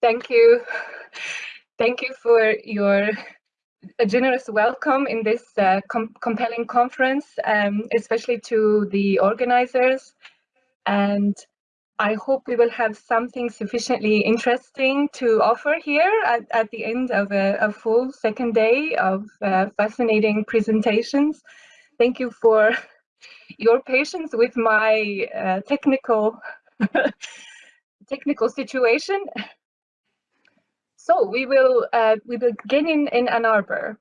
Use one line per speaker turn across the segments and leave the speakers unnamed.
Thank you. Thank you for your generous welcome in this uh, com compelling conference, um, especially to the organizers. And I hope we will have something sufficiently interesting to offer here at, at the end of a, a full second day of uh, fascinating presentations. Thank you for your patience with my uh, technical technical situation. So we will uh, we begin in, in Ann Arbor.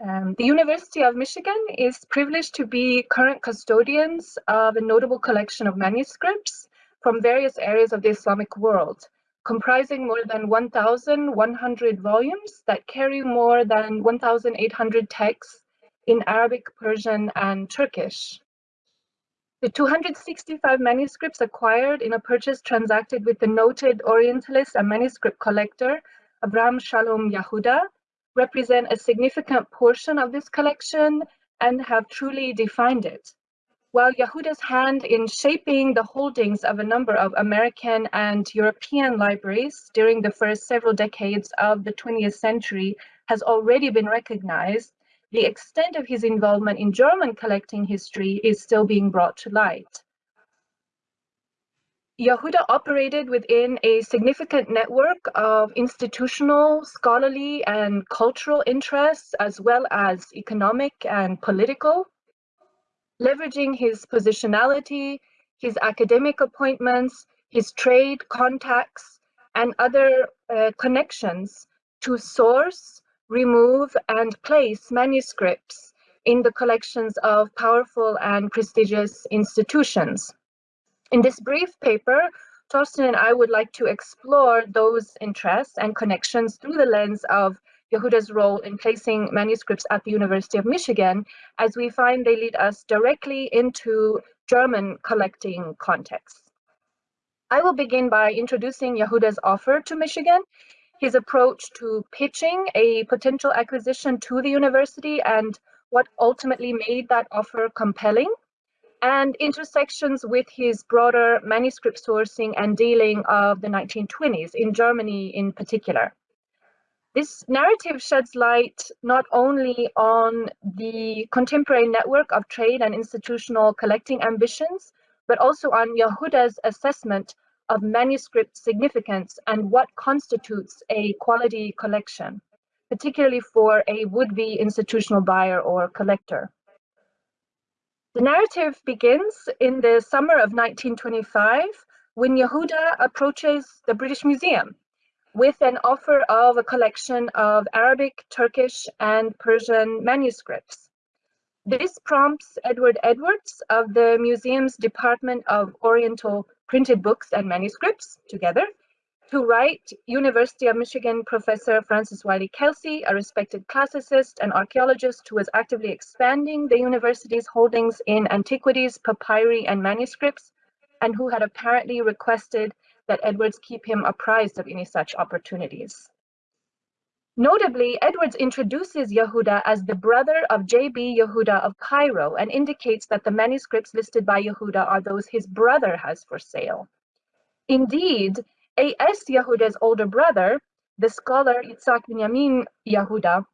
Um, the University of Michigan is privileged to be current custodians of a notable collection of manuscripts from various areas of the Islamic world, comprising more than 1,100 volumes that carry more than 1,800 texts in Arabic, Persian, and Turkish. The 265 manuscripts acquired in a purchase transacted with the noted Orientalist and manuscript collector Abraham Shalom Yehuda represent a significant portion of this collection and have truly defined it. While Yehuda's hand in shaping the holdings of a number of American and European libraries during the first several decades of the 20th century has already been recognized, the extent of his involvement in German collecting history is still being brought to light. Yehuda operated within a significant network of institutional, scholarly, and cultural interests, as well as economic and political. Leveraging his positionality, his academic appointments, his trade contacts, and other uh, connections to source, remove, and place manuscripts in the collections of powerful and prestigious institutions. In this brief paper, Torsten and I would like to explore those interests and connections through the lens of Yehuda's role in placing manuscripts at the University of Michigan, as we find they lead us directly into German collecting contexts. I will begin by introducing Yehuda's offer to Michigan, his approach to pitching a potential acquisition to the university, and what ultimately made that offer compelling and intersections with his broader manuscript sourcing and dealing of the 1920s, in Germany in particular. This narrative sheds light not only on the contemporary network of trade and institutional collecting ambitions, but also on Yehuda's assessment of manuscript significance and what constitutes a quality collection, particularly for a would-be institutional buyer or collector. The narrative begins in the summer of 1925 when Yehuda approaches the British Museum with an offer of a collection of Arabic, Turkish, and Persian manuscripts. This prompts Edward Edwards of the museum's Department of Oriental Printed Books and Manuscripts, together, to write University of Michigan professor Francis Willey Kelsey, a respected classicist and archaeologist who was actively expanding the university's holdings in antiquities, papyri, and manuscripts, and who had apparently requested that Edwards keep him apprised of any such opportunities. Notably, Edwards introduces Yehuda as the brother of J.B. Yehuda of Cairo and indicates that the manuscripts listed by Yehuda are those his brother has for sale. Indeed, A.S. Yehuda's older brother, the scholar Yitzhak Binyamin Yehuda,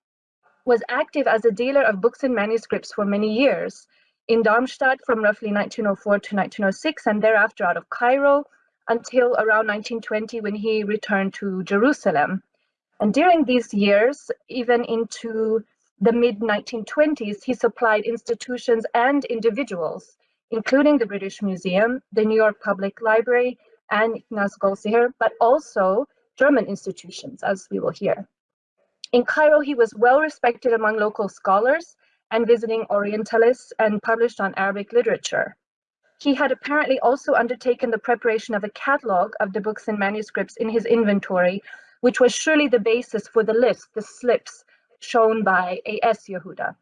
was active as a dealer of books and manuscripts for many years, in Darmstadt from roughly 1904 to 1906, and thereafter out of Cairo until around 1920 when he returned to Jerusalem. And during these years, even into the mid 1920s, he supplied institutions and individuals, including the British Museum, the New York Public Library, and Ignaz Goldziher, but also German institutions, as we will hear. In Cairo, he was well respected among local scholars and visiting Orientalists and published on Arabic literature. He had apparently also undertaken the preparation of a catalog of the books and manuscripts in his inventory, which was surely the basis for the list, the slips shown by A.S. Yehuda.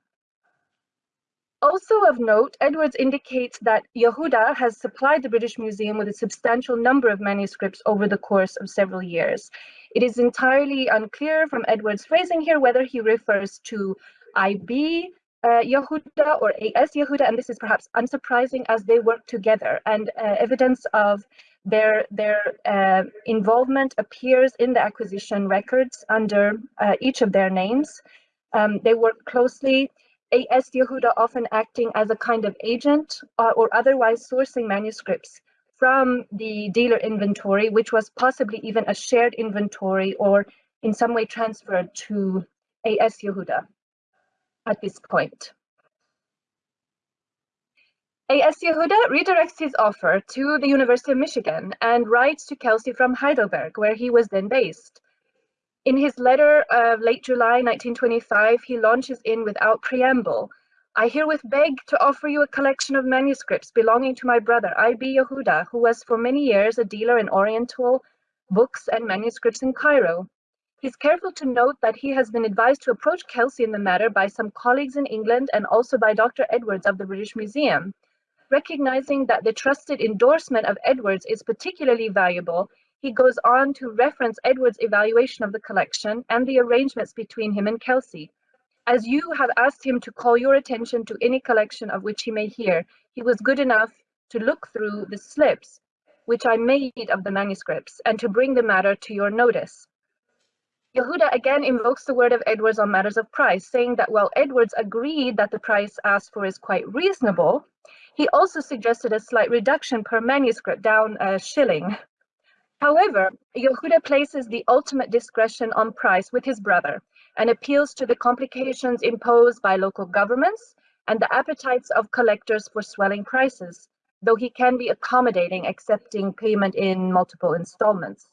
Also of note, Edwards indicates that Yehuda has supplied the British Museum with a substantial number of manuscripts over the course of several years. It is entirely unclear from Edwards' phrasing here whether he refers to IB uh, Yehuda or AS Yehuda, and this is perhaps unsurprising as they work together. And uh, evidence of Their, their uh, involvement appears in the acquisition records under uh, each of their names. Um, they work closely, A.S. Yehuda often acting as a kind of agent or, or otherwise sourcing manuscripts from the dealer inventory, which was possibly even a shared inventory or in some way transferred to A.S. Yehuda at this point. A.S. Yehuda redirects his offer to the University of Michigan and writes to Kelsey from Heidelberg, where he was then based. In his letter of late July 1925, he launches in without preamble. I herewith beg to offer you a collection of manuscripts belonging to my brother, I.B. Yehuda, who was for many years a dealer in Oriental books and manuscripts in Cairo. He's careful to note that he has been advised to approach Kelsey in the matter by some colleagues in England and also by Dr. Edwards of the British Museum. Recognizing that the trusted endorsement of Edwards is particularly valuable, he goes on to reference Edwards' evaluation of the collection and the arrangements between him and Kelsey. As you have asked him to call your attention to any collection of which he may hear, he was good enough to look through the slips which I made of the manuscripts and to bring the matter to your notice. Yehuda again invokes the word of Edwards on matters of price, saying that while Edwards agreed that the price asked for is quite reasonable, he also suggested a slight reduction per manuscript down a shilling. However, Yehuda places the ultimate discretion on price with his brother and appeals to the complications imposed by local governments and the appetites of collectors for swelling prices, though he can be accommodating, accepting payment in multiple installments.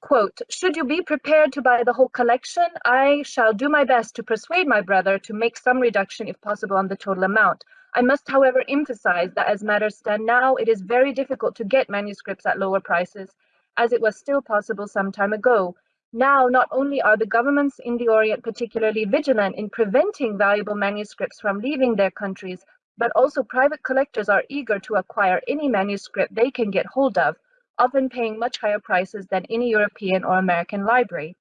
Quote, should you be prepared to buy the whole collection, I shall do my best to persuade my brother to make some reduction if possible on the total amount. I must, however, emphasize that as matters stand now, it is very difficult to get manuscripts at lower prices, as it was still possible some time ago. Now, not only are the governments in the Orient particularly vigilant in preventing valuable manuscripts from leaving their countries, but also private collectors are eager to acquire any manuscript they can get hold of, often paying much higher prices than any European or American library.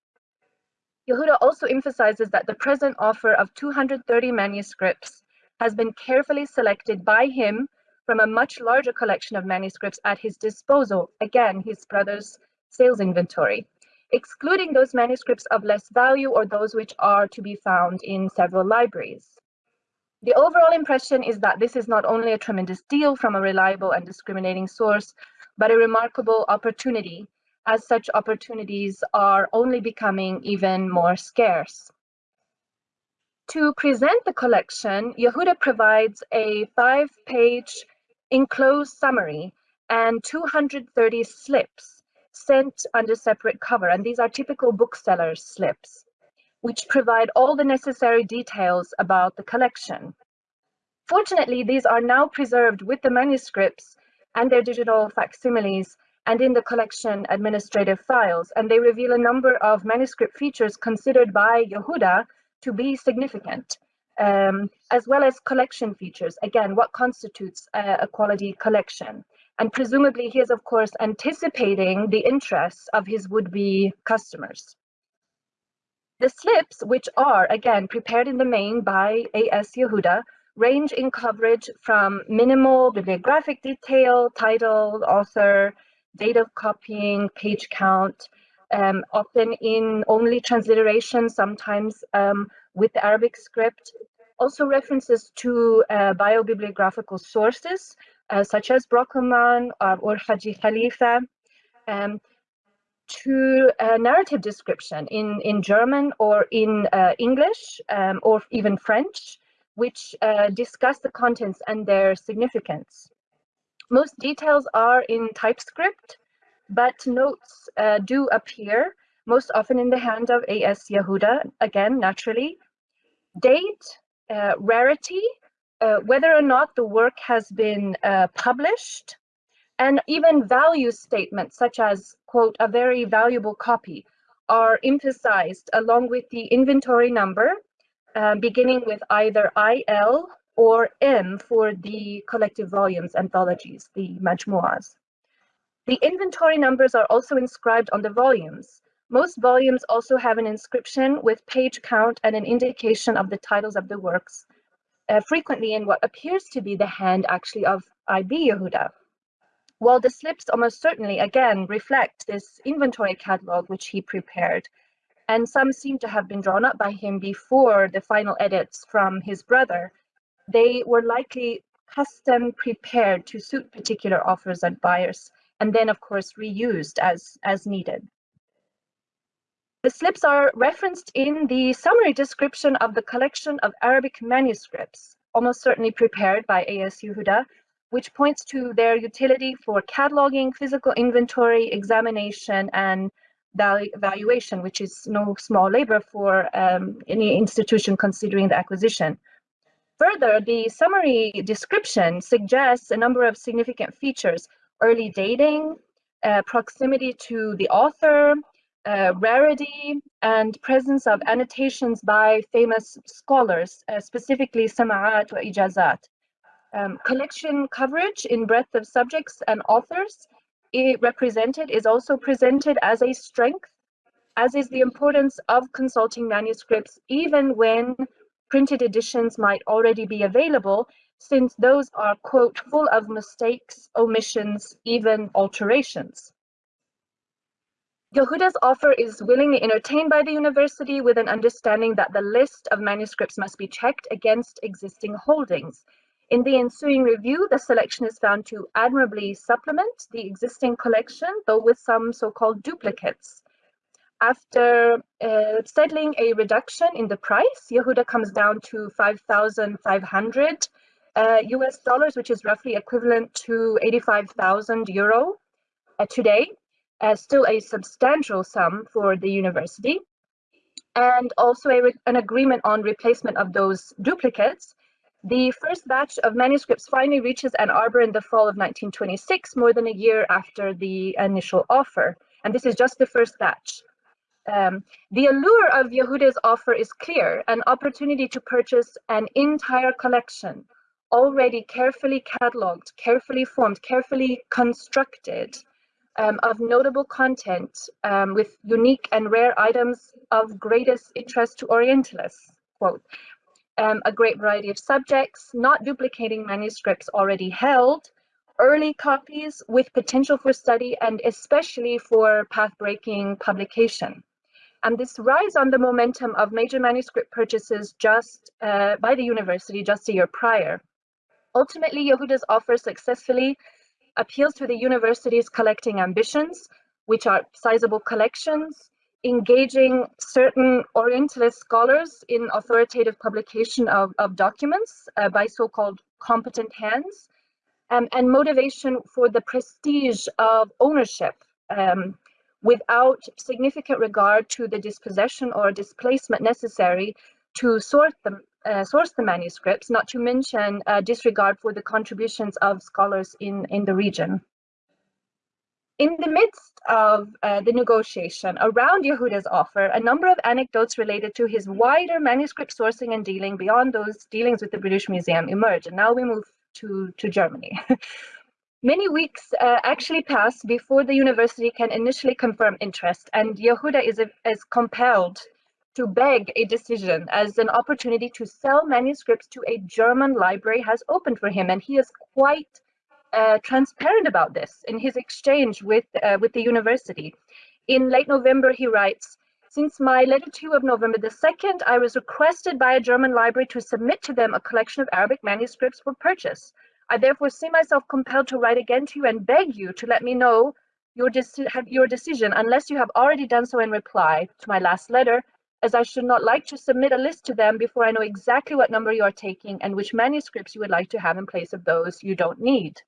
Yehuda also emphasizes that the present offer of 230 manuscripts has been carefully selected by him from a much larger collection of manuscripts at his disposal, again, his brother's sales inventory, excluding those manuscripts of less value or those which are to be found in several libraries. The overall impression is that this is not only a tremendous deal from a reliable and discriminating source, but a remarkable opportunity, as such opportunities are only becoming even more scarce. To present the collection, Yehuda provides a five-page enclosed summary and 230 slips sent under separate cover, and these are typical booksellers slips, which provide all the necessary details about the collection. Fortunately, these are now preserved with the manuscripts and their digital facsimiles and in the collection administrative files, and they reveal a number of manuscript features considered by Yehuda to be significant, um, as well as collection features. Again, what constitutes a, a quality collection? And presumably he is, of course, anticipating the interests of his would-be customers. The slips, which are, again, prepared in the main by A.S. Yehuda, range in coverage from minimal bibliographic detail, title, author, date of copying, page count, um, often in only transliteration, sometimes um, with the Arabic script. Also references to uh, biobibliographical sources, uh, such as Brockelmann uh, or Haji Khalifa, um, to a narrative description in, in German or in uh, English um, or even French, which uh, discuss the contents and their significance. Most details are in typescript, but notes uh, do appear, most often in the hand of A.S. Yehuda, again, naturally. Date, uh, rarity, uh, whether or not the work has been uh, published, and even value statements such as, quote, a very valuable copy are emphasized along with the inventory number, uh, beginning with either IL or M for the collective volumes, anthologies, the majmuas. The inventory numbers are also inscribed on the volumes. Most volumes also have an inscription with page count and an indication of the titles of the works, uh, frequently in what appears to be the hand actually of I.B. Yehuda. while the slips almost certainly, again, reflect this inventory catalog which he prepared, and some seem to have been drawn up by him before the final edits from his brother, they were likely custom prepared to suit particular offers and buyers, and then of course reused as, as needed. The slips are referenced in the summary description of the collection of Arabic manuscripts, almost certainly prepared by A.S. Yehuda, which points to their utility for cataloging, physical inventory, examination, and valuation, which is no small labor for um, any institution considering the acquisition. Further, the summary description suggests a number of significant features, early dating, uh, proximity to the author, uh, rarity, and presence of annotations by famous scholars, uh, specifically sama'at or ijazat um, collection coverage in breadth of subjects and authors it represented is also presented as a strength, as is the importance of consulting manuscripts even when printed editions might already be available, since those are, quote, full of mistakes, omissions, even alterations. Yehuda's offer is willingly entertained by the university with an understanding that the list of manuscripts must be checked against existing holdings, in the ensuing review, the selection is found to admirably supplement the existing collection, though with some so-called duplicates. After uh, settling a reduction in the price, Yehuda comes down to 5,500 uh, US dollars, which is roughly equivalent to 85,000 euro uh, today, uh, still a substantial sum for the university. And also a, an agreement on replacement of those duplicates the first batch of manuscripts finally reaches Ann Arbor in the fall of 1926, more than a year after the initial offer. And this is just the first batch. Um, the allure of Yehuda's offer is clear, an opportunity to purchase an entire collection, already carefully cataloged, carefully formed, carefully constructed, um, of notable content um, with unique and rare items of greatest interest to Orientalists, quote, um, a great variety of subjects, not duplicating manuscripts already held, early copies with potential for study and especially for path-breaking publication. And this rise on the momentum of major manuscript purchases just uh, by the university just a year prior. Ultimately, Yehuda's offer successfully appeals to the university's collecting ambitions, which are sizable collections, engaging certain Orientalist scholars in authoritative publication of, of documents uh, by so-called competent hands, um, and motivation for the prestige of ownership um, without significant regard to the dispossession or displacement necessary to sort the, uh, source the manuscripts, not to mention uh, disregard for the contributions of scholars in, in the region. In the midst of uh, the negotiation around Yehuda's offer, a number of anecdotes related to his wider manuscript sourcing and dealing beyond those dealings with the British Museum emerge. And now we move to, to Germany. Many weeks uh, actually pass before the university can initially confirm interest, and Yehuda is, is compelled to beg a decision as an opportunity to sell manuscripts to a German library has opened for him, and he is quite uh, transparent about this in his exchange with, uh, with the university. In late November, he writes, since my letter to you of November the 2nd, I was requested by a German library to submit to them a collection of Arabic manuscripts for purchase. I therefore see myself compelled to write again to you and beg you to let me know your, your decision unless you have already done so in reply to my last letter, as I should not like to submit a list to them before I know exactly what number you are taking and which manuscripts you would like to have in place of those you don't need.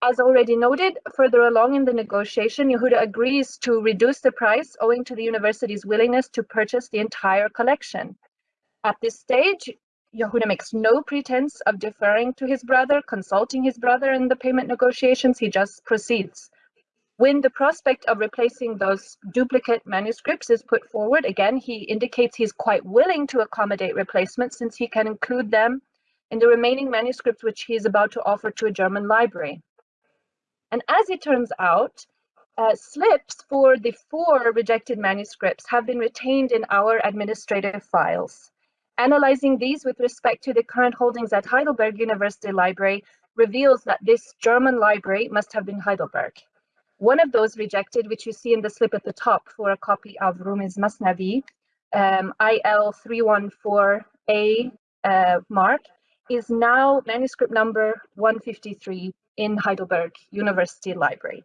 As already noted, further along in the negotiation, Yehuda agrees to reduce the price owing to the university's willingness to purchase the entire collection. At this stage, Yehuda makes no pretense of deferring to his brother, consulting his brother in the payment negotiations, he just proceeds. When the prospect of replacing those duplicate manuscripts is put forward, again, he indicates he's quite willing to accommodate replacements since he can include them in the remaining manuscripts which he is about to offer to a German library. And as it turns out, uh, slips for the four rejected manuscripts have been retained in our administrative files. Analyzing these with respect to the current holdings at Heidelberg University Library, reveals that this German library must have been Heidelberg. One of those rejected, which you see in the slip at the top for a copy of Rumi's Masnavi, um, IL314A uh, mark, is now manuscript number 153 in Heidelberg University Library.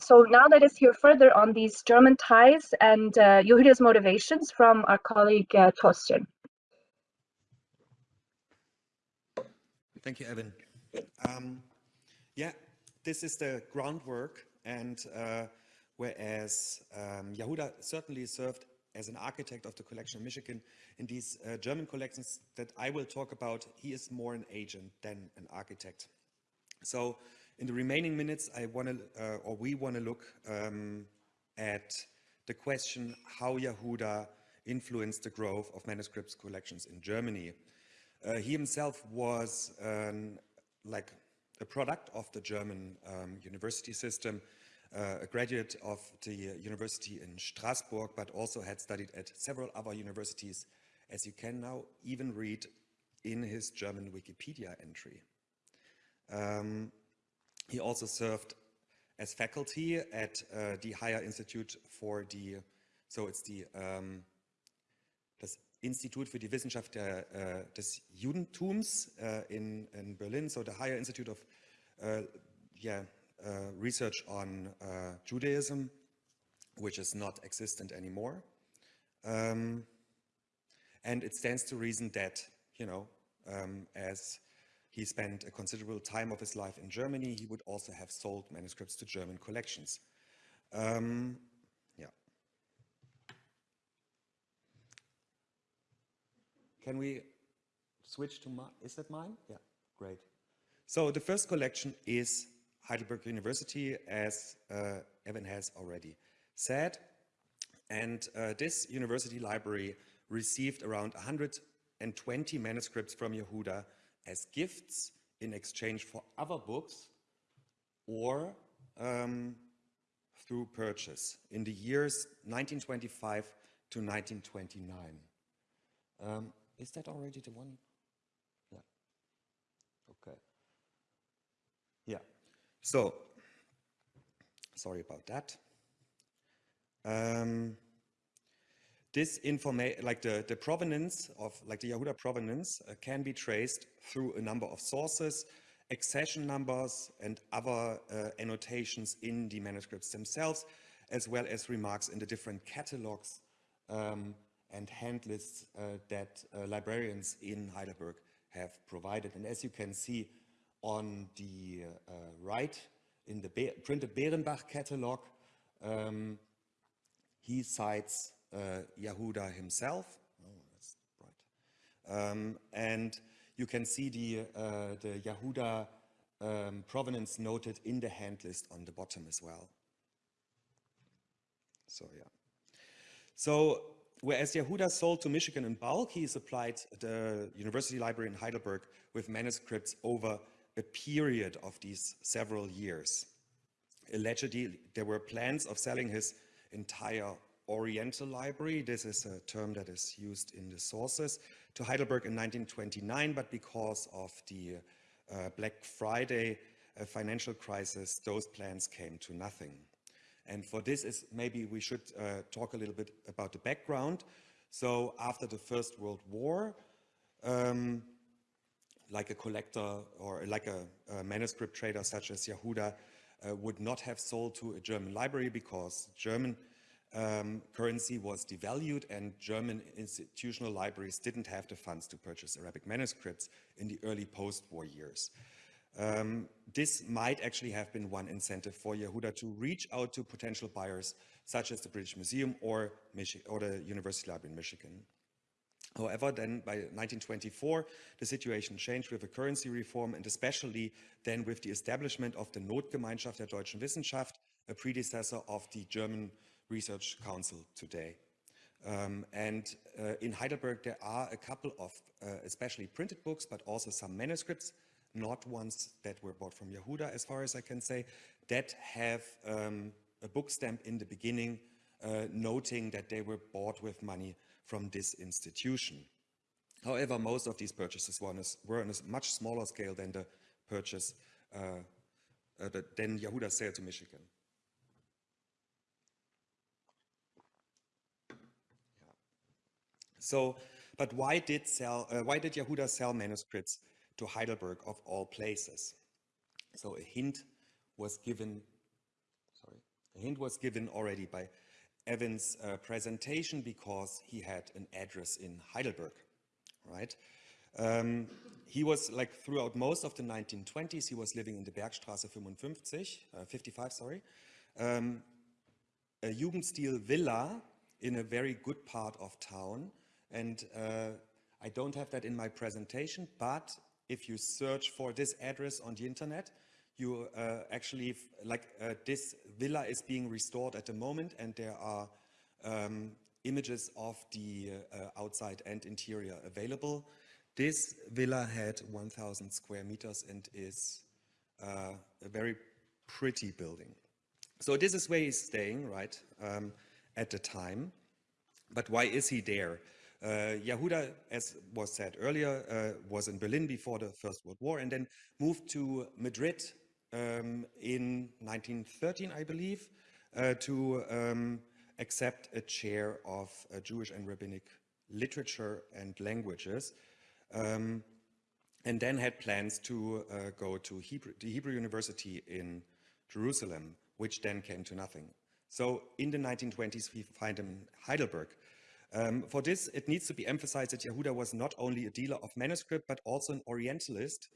So now let us hear further on these German ties and uh, motivations from our colleague uh, Torsten.
Thank you, Evan. Um, yeah, this is the groundwork and uh, whereas um, Yehuda certainly served as an architect of the collection of Michigan in these uh, German collections that I will talk about, he is more an agent than an architect. So in the remaining minutes, I want to, uh, or we want to look um, at the question how Yehuda influenced the growth of manuscripts collections in Germany. Uh, he himself was um, like a product of the German um, university system, uh, a graduate of the university in Strasbourg, but also had studied at several other universities, as you can now even read in his German Wikipedia entry. Um, he also served as faculty at uh, the Higher Institute for the, so it's the um, Institut für die Wissenschaft der, uh, des Judentums uh, in, in Berlin, so the Higher Institute of uh, yeah, uh, Research on uh, Judaism, which is not existent anymore. Um, and it stands to reason that, you know, um, as he spent a considerable time of his life in Germany. He would also have sold manuscripts to German collections. Um, Can we switch to my, is that mine? Yeah, great. So the first collection is Heidelberg University, as uh, Evan has already said. And uh, this university library received around 120 manuscripts from Yehuda as gifts in exchange for other books or um, through purchase in the years 1925 to 1929. Um, is that already the one? Yeah. Okay. Yeah. So, sorry about that. Um, this information, like the, the provenance of, like the Yehuda provenance uh, can be traced through a number of sources, accession numbers and other uh, annotations in the manuscripts themselves, as well as remarks in the different catalogs um, and hand lists uh, that uh, librarians in Heidelberg have provided. And as you can see on the uh, right, in the Be printed Behrenbach catalog, um, he cites Yehuda himself. Oh, that's bright. Um, and you can see the, the Yehuda um, provenance noted in the hand list on the bottom as well. So yeah. So whereas Yehuda sold to Michigan in bulk, he supplied the University Library in Heidelberg with manuscripts over a period of these several years. Allegedly, there were plans of selling his entire Oriental Library. This is a term that is used in the sources to Heidelberg in 1929, but because of the uh, Black Friday uh, financial crisis, those plans came to nothing. And for this is maybe we should uh, talk a little bit about the background. So after the First World War, um, like a collector or like a, a manuscript trader such as Yehuda uh, would not have sold to a German library because German um, currency was devalued and German institutional libraries didn't have the funds to purchase Arabic manuscripts in the early post-war years. Um, this might actually have been one incentive for Yehuda to reach out to potential buyers such as the British Museum or, Michi or the University Library in Michigan. However, then by 1924, the situation changed with the currency reform and especially then with the establishment of the Notgemeinschaft der Deutschen Wissenschaft, a predecessor of the German Research Council today. Um, and uh, in Heidelberg, there are a couple of uh, especially printed books, but also some manuscripts, not ones that were bought from Yehuda, as far as I can say, that have um, a book stamp in the beginning, uh, noting that they were bought with money from this institution. However, most of these purchases were on a, were on a much smaller scale than the purchase uh, uh, the, than Yehuda's sale to Michigan. So, but why did sell? Uh, why did Yehuda sell manuscripts to Heidelberg of all places? So a hint was given. Sorry, a hint was given already by Evan's uh, presentation because he had an address in Heidelberg, right? Um, he was like throughout most of the 1920s, he was living in the Bergstraße 55, uh, 55, sorry, um, a Jugendstil villa in a very good part of town. And uh, I don't have that in my presentation, but if you search for this address on the internet, you uh, actually, like uh, this villa is being restored at the moment and there are um, images of the uh, outside and interior available. This villa had 1,000 square meters and is uh, a very pretty building. So this is where he's staying, right, um, at the time. But why is he there? Uh, Yehuda, as was said earlier, uh, was in Berlin before the First World War and then moved to Madrid um, in 1913, I believe, uh, to um, accept a chair of uh, Jewish and Rabbinic literature and languages um, and then had plans to uh, go to Hebrew, the Hebrew University in Jerusalem, which then came to nothing. So in the 1920s, we find him in Heidelberg. Um, for this, it needs to be emphasized that Yehuda was not only a dealer of manuscript, but also an Orientalist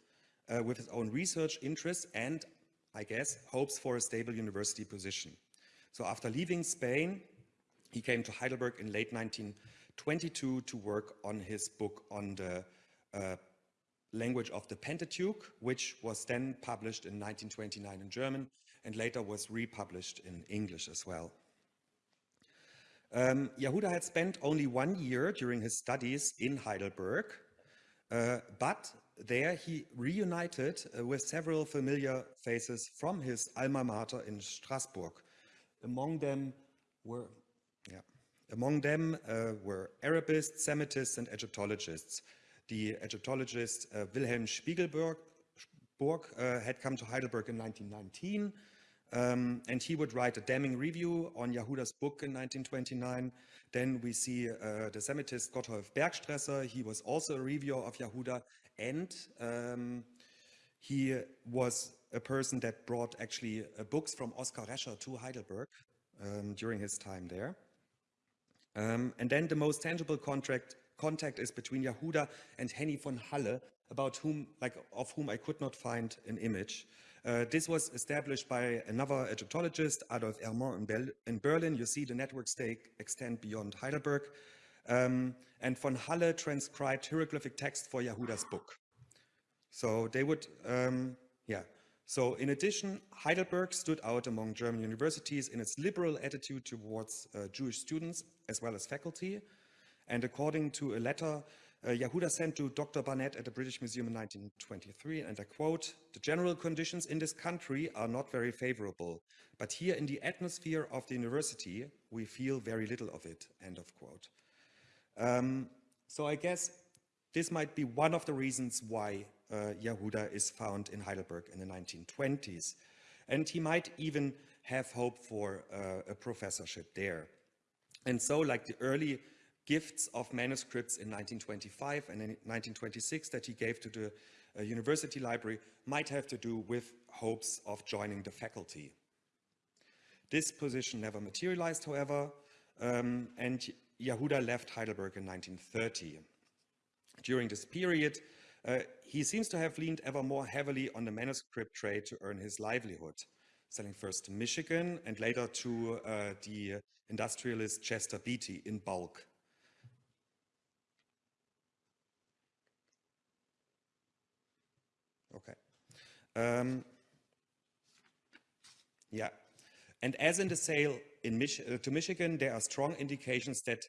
uh, with his own research interests and, I guess, hopes for a stable university position. So after leaving Spain, he came to Heidelberg in late 1922 to work on his book on the uh, language of the Pentateuch, which was then published in 1929 in German and later was republished in English as well. Um, Yehuda had spent only one year during his studies in Heidelberg, uh, but there he reunited uh, with several familiar faces from his alma mater in Strasbourg. Among them were, yeah, among them uh, were Arabists, Semitists, and Egyptologists. The Egyptologist uh, Wilhelm Spiegelberg uh, had come to Heidelberg in 1919, um, and he would write a damning review on Yehuda's book in 1929. Then we see uh, the Semitist Gotthold Bergsträsser. He was also a reviewer of Yehuda, and um, he was a person that brought actually uh, books from Oskar Rescher to Heidelberg um, during his time there. Um, and then the most tangible contract contact is between Yehuda and Henny von Halle, about whom, like, of whom I could not find an image. Uh, this was established by another Egyptologist, Adolf Erman in, in, Berlin. You see the network stake extend beyond Heidelberg. Um, and von Halle transcribed hieroglyphic text for Yehuda's book. So they would, um, yeah. So in addition, Heidelberg stood out among German universities in its liberal attitude towards uh, Jewish students as well as faculty. And according to a letter uh, Yehuda sent to Dr. Barnett at the British Museum in 1923, and I quote, the general conditions in this country are not very favorable, but here in the atmosphere of the university, we feel very little of it, end of quote. Um, so I guess this might be one of the reasons why uh, Yehuda is found in Heidelberg in the 1920s. And he might even have hope for uh, a professorship there. And so like the early gifts of manuscripts in 1925 and in 1926 that he gave to the uh, university library might have to do with hopes of joining the faculty. This position never materialized, however, um, and Yehuda left Heidelberg in 1930. During this period, uh, he seems to have leaned ever more heavily on the manuscript trade to earn his livelihood, selling first to Michigan and later to uh, the industrialist Chester Beatty in bulk. Okay. Um, yeah. And as in the sale in Mich uh, to Michigan, there are strong indications that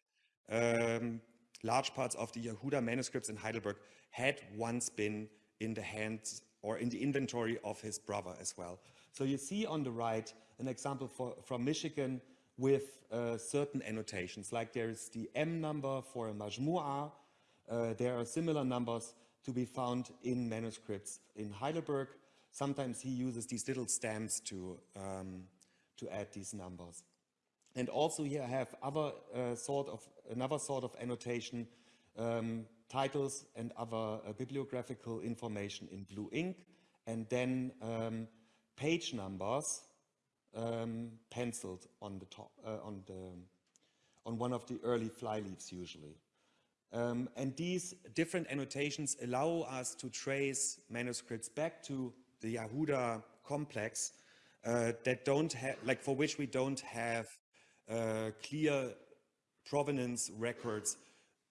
um, large parts of the Yehuda manuscripts in Heidelberg had once been in the hands or in the inventory of his brother as well. So you see on the right an example for, from Michigan with uh, certain annotations, like there is the M number for a majmu'ah, uh, there are similar numbers to be found in manuscripts in Heidelberg. Sometimes he uses these little stamps to, um, to add these numbers. And also here I have other uh, sort of another sort of annotation, um, titles and other uh, bibliographical information in blue ink, and then um, page numbers um, penciled on the top uh, on the on one of the early flyleaves usually. Um, and these different annotations allow us to trace manuscripts back to the Yehuda complex uh, that don't have, like for which we don't have uh, clear provenance records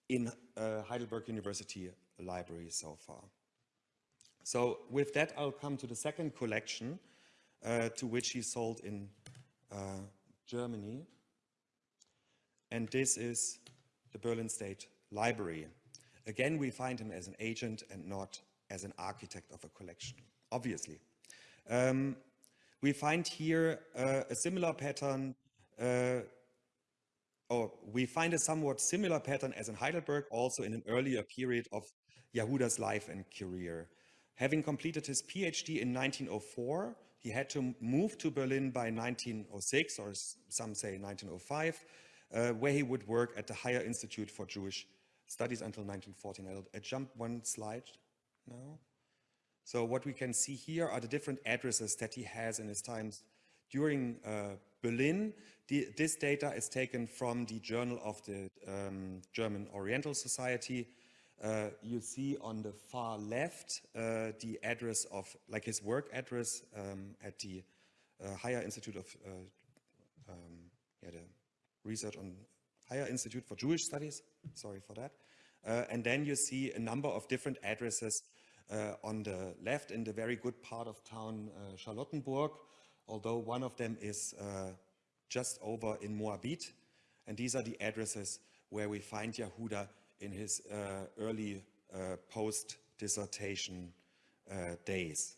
in uh, Heidelberg University library so far. So with that, I'll come to the second collection uh, to which he sold in uh, Germany. And this is the Berlin State Library. Again, we find him as an agent and not as an architect of a collection, obviously. Um, we find here uh, a similar pattern, uh, or we find a somewhat similar pattern as in Heidelberg, also in an earlier period of Yehuda's life and career. Having completed his PhD in 1904, he had to move to Berlin by 1906, or some say 1905, uh, where he would work at the Higher Institute for Jewish Studies until 1914. I'll, jump one slide now. So what we can see here are the different addresses that he has in his times during uh, Berlin. The, this data is taken from the Journal of the um, German Oriental Society. Uh, you see on the far left uh, the address of, like his work address um, at the uh, Higher Institute of, uh, um, yeah, the Research on Higher Institute for Jewish Studies, sorry for that. Uh, and then you see a number of different addresses uh, on the left in the very good part of town uh, Charlottenburg, although one of them is just over in Moabit. And these are the addresses where we find Yehuda in his early post-dissertation days.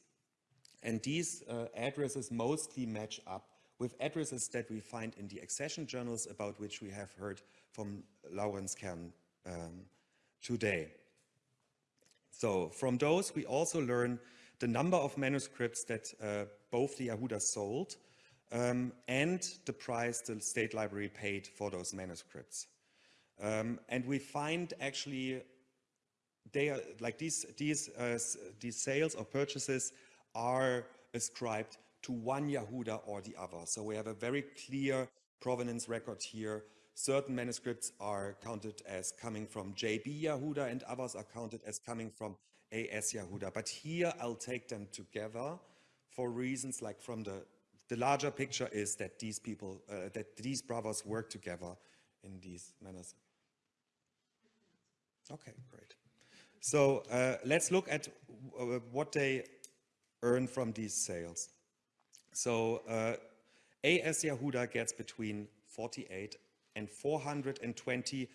And these uh, addresses mostly match up with addresses that we find in the accession journals about which we have heard from Laurens Kern um, today. So from those, we also learn the number of manuscripts that uh, both the Yehuda sold um, and the price the State Library paid for those manuscripts. Um, and we find actually they are like these these uh, these sales or purchases are ascribed to one Yehuda or the other. So we have a very clear provenance record here Certain manuscripts are counted as coming from JB Yehuda and others are counted as coming from AS Yehuda. But here I'll take them together for reasons like from the, the larger picture is that these people, uh, that these brothers work together in these manners. Okay, great. So uh, let's look at uh, what they earn from these sales. So uh, AS Yehuda gets between 48 and 420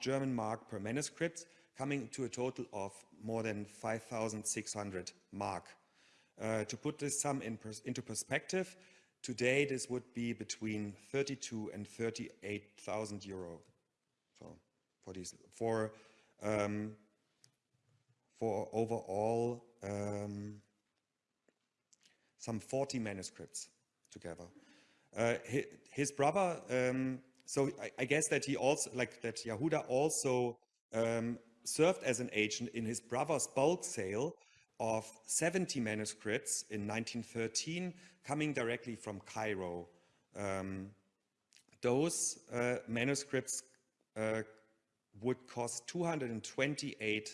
German mark per manuscript, coming to a total of more than 5,600 mark. Uh, to put this sum in pers into perspective, today this would be between 32 and 38,000 euro. So for these, for um, for overall um, some 40 manuscripts together. Uh, his, brother um, so I, I, guess that he also, like that Yehuda also um, served as an agent in his brother's bulk sale of 70 manuscripts in 1913 coming directly from Cairo. Um, those uh, manuscripts uh, would cost 228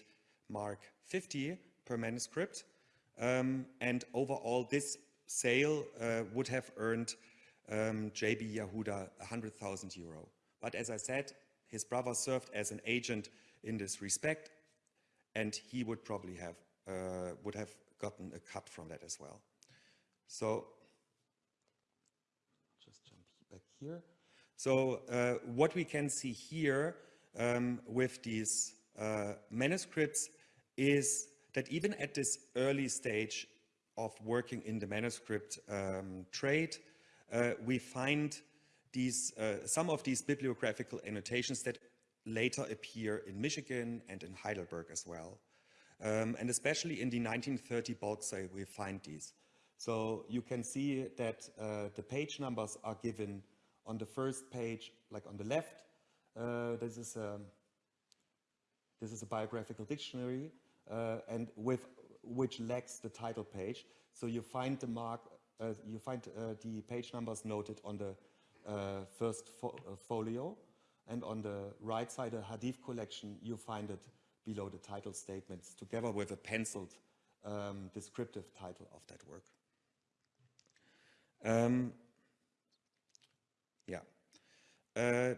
mark 50 per manuscript um, and overall this sale uh, would have earned um, JB Yehuda 100,000 euro. But as I said, his brother served as an agent in this respect, and he would probably have uh, would have gotten a cut from that as well. So just jump back here. So uh, what we can see here um, with these uh, manuscripts is that even at this early stage of working in the manuscript um, trade, uh, we find these, uh, some of these bibliographical annotations that later appear in Michigan and in Heidelberg as well. Um, and especially in the 1930 bulk sale, we find these. So you can see that uh, the page numbers are given on the first page, like on the left. Uh, this is a, this is a biographical dictionary, and with which lacks the title page. So you find the mark, uh, you find uh, the page numbers noted on the uh, first fo folio, and on the right side, a Hadith collection, you find it below the title statements, together with a penciled um, descriptive title of that work. Um, yeah. Uh,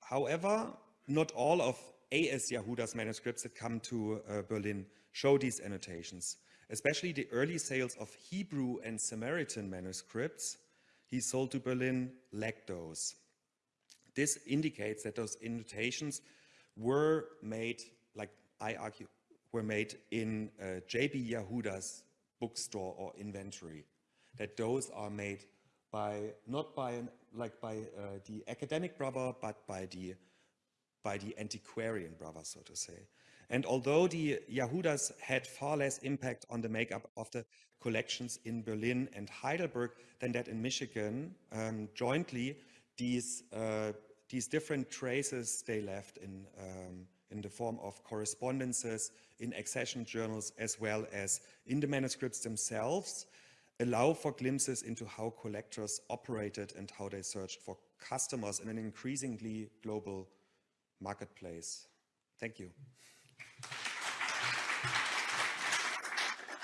however, not all of A.S. Yahuda's manuscripts that come to uh, Berlin show these annotations. Especially the early sales of Hebrew and Samaritan manuscripts he sold to Berlin lacked those. This indicates that those annotations were made, like I argue, were made in uh, J.B. Yahuda's bookstore or inventory that those are made by not by an, like by uh, the academic brother, but by the by the antiquarian brother, so to say. And although the Yahudas had far less impact on the makeup of the collections in Berlin and Heidelberg than that in Michigan, um, jointly, these, uh, these different traces they left in, um, in the form of correspondences, in accession journals, as well as in the manuscripts themselves, allow for glimpses into how collectors operated and how they searched for customers in an increasingly global marketplace. Thank you.